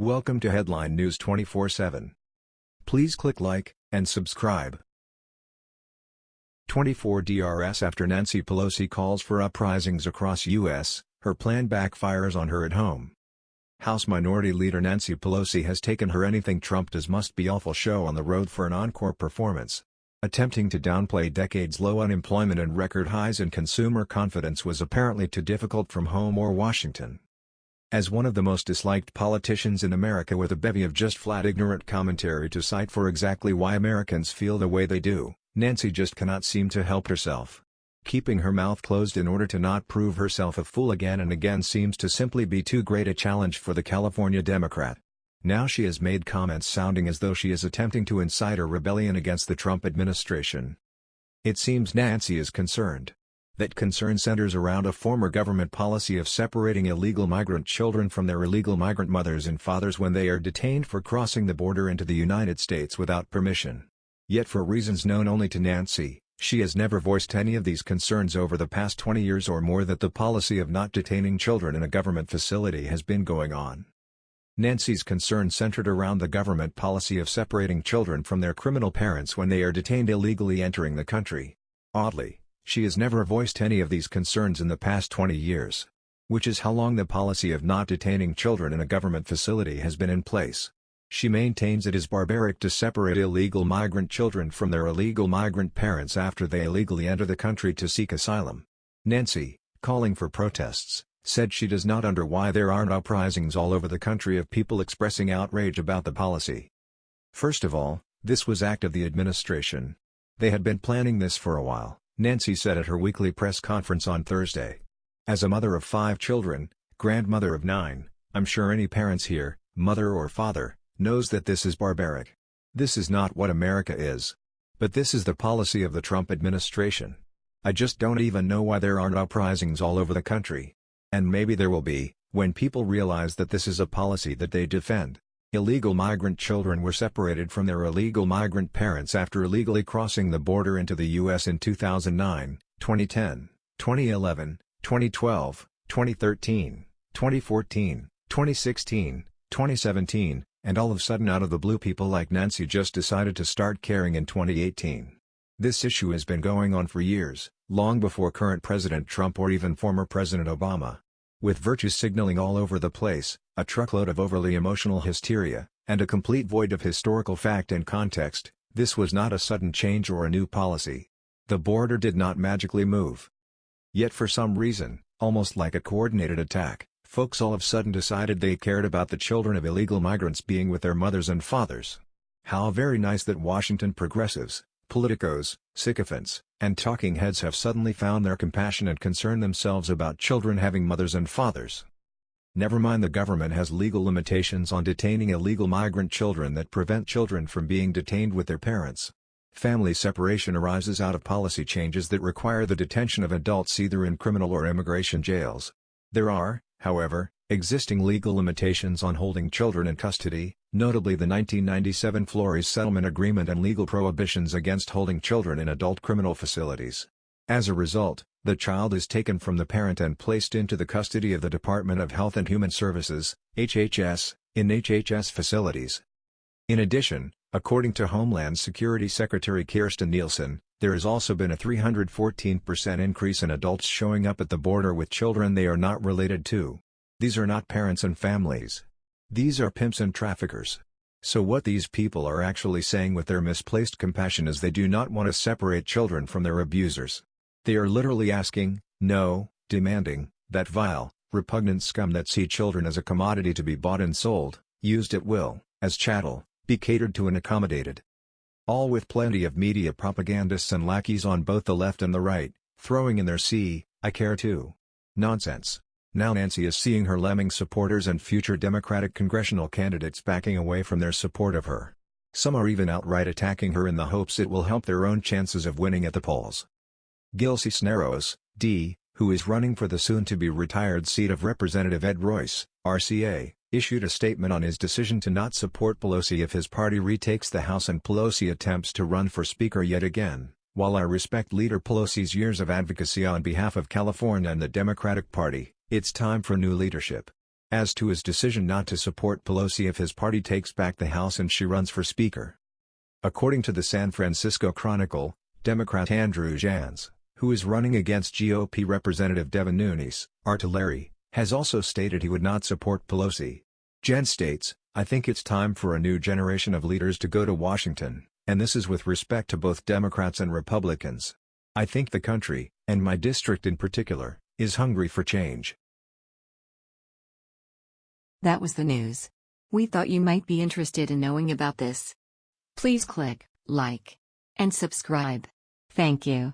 Welcome to Headline News 24/7. Please click like and subscribe. 24 DRS after Nancy Pelosi calls for uprisings across U.S., her plan backfires on her at home. House Minority Leader Nancy Pelosi has taken her Anything Trump Does Must Be Awful show on the road for an encore performance. Attempting to downplay decades-low unemployment and record highs in consumer confidence was apparently too difficult from home or Washington. As one of the most disliked politicians in America with a bevy of just flat ignorant commentary to cite for exactly why Americans feel the way they do, Nancy just cannot seem to help herself. Keeping her mouth closed in order to not prove herself a fool again and again seems to simply be too great a challenge for the California Democrat. Now she has made comments sounding as though she is attempting to incite a rebellion against the Trump administration. It seems Nancy is concerned that concern centers around a former government policy of separating illegal migrant children from their illegal migrant mothers and fathers when they are detained for crossing the border into the United States without permission. Yet for reasons known only to Nancy, she has never voiced any of these concerns over the past 20 years or more that the policy of not detaining children in a government facility has been going on. Nancy's concern centered around the government policy of separating children from their criminal parents when they are detained illegally entering the country. Oddly, she has never voiced any of these concerns in the past 20 years. Which is how long the policy of not detaining children in a government facility has been in place. She maintains it is barbaric to separate illegal migrant children from their illegal migrant parents after they illegally enter the country to seek asylum. Nancy, calling for protests, said she does not under why there aren't uprisings all over the country of people expressing outrage about the policy. First of all, this was act of the administration. They had been planning this for a while. Nancy said at her weekly press conference on Thursday. As a mother of five children, grandmother of nine, I'm sure any parents here, mother or father, knows that this is barbaric. This is not what America is. But this is the policy of the Trump administration. I just don't even know why there aren't uprisings all over the country. And maybe there will be, when people realize that this is a policy that they defend. Illegal migrant children were separated from their illegal migrant parents after illegally crossing the border into the U.S. in 2009, 2010, 2011, 2012, 2013, 2014, 2016, 2017, and all of a sudden out of the blue people like Nancy just decided to start caring in 2018. This issue has been going on for years, long before current President Trump or even former President Obama. With virtue signaling all over the place, a truckload of overly emotional hysteria, and a complete void of historical fact and context, this was not a sudden change or a new policy. The border did not magically move. Yet for some reason, almost like a coordinated attack, folks all of a sudden decided they cared about the children of illegal migrants being with their mothers and fathers. How very nice that Washington progressives, politicos, sycophants, and talking heads have suddenly found their compassion and concern themselves about children having mothers and fathers. Never mind the government has legal limitations on detaining illegal migrant children that prevent children from being detained with their parents. Family separation arises out of policy changes that require the detention of adults either in criminal or immigration jails. There are, however, existing legal limitations on holding children in custody, notably the 1997 Flores Settlement Agreement and legal prohibitions against holding children in adult criminal facilities. As a result, the child is taken from the parent and placed into the custody of the Department of Health and Human Services HHS, in HHS facilities. In addition, according to Homeland Security Secretary Kirstjen Nielsen, there has also been a 314% increase in adults showing up at the border with children they are not related to. These are not parents and families. These are pimps and traffickers. So what these people are actually saying with their misplaced compassion is they do not want to separate children from their abusers. They are literally asking, no, demanding, that vile, repugnant scum that see children as a commodity to be bought and sold, used at will, as chattel, be catered to and accommodated. All with plenty of media propagandists and lackeys on both the left and the right, throwing in their see, I care too. Nonsense. Now Nancy is seeing her lemming supporters and future Democratic congressional candidates backing away from their support of her. Some are even outright attacking her in the hopes it will help their own chances of winning at the polls. Gil Cisneros, D., who is running for the soon-to-be-retired seat of Representative Ed Royce, RCA, issued a statement on his decision to not support Pelosi if his party retakes the House and Pelosi attempts to run for Speaker yet again. While I respect Leader Pelosi's years of advocacy on behalf of California and the Democratic Party, it's time for new leadership. as to his decision not to support Pelosi if his party takes back the House and she runs for Speaker. According to the San Francisco Chronicle, Democrat Andrew Janz, who is running against GOP Representative Devin Nunes, Artillery, has also stated he would not support Pelosi. Jans states, I think it's time for a new generation of leaders to go to Washington, and this is with respect to both Democrats and Republicans. I think the country, and my district in particular, is hungry for change. That was the news. We thought you might be interested in knowing about this. Please click like and subscribe. Thank you.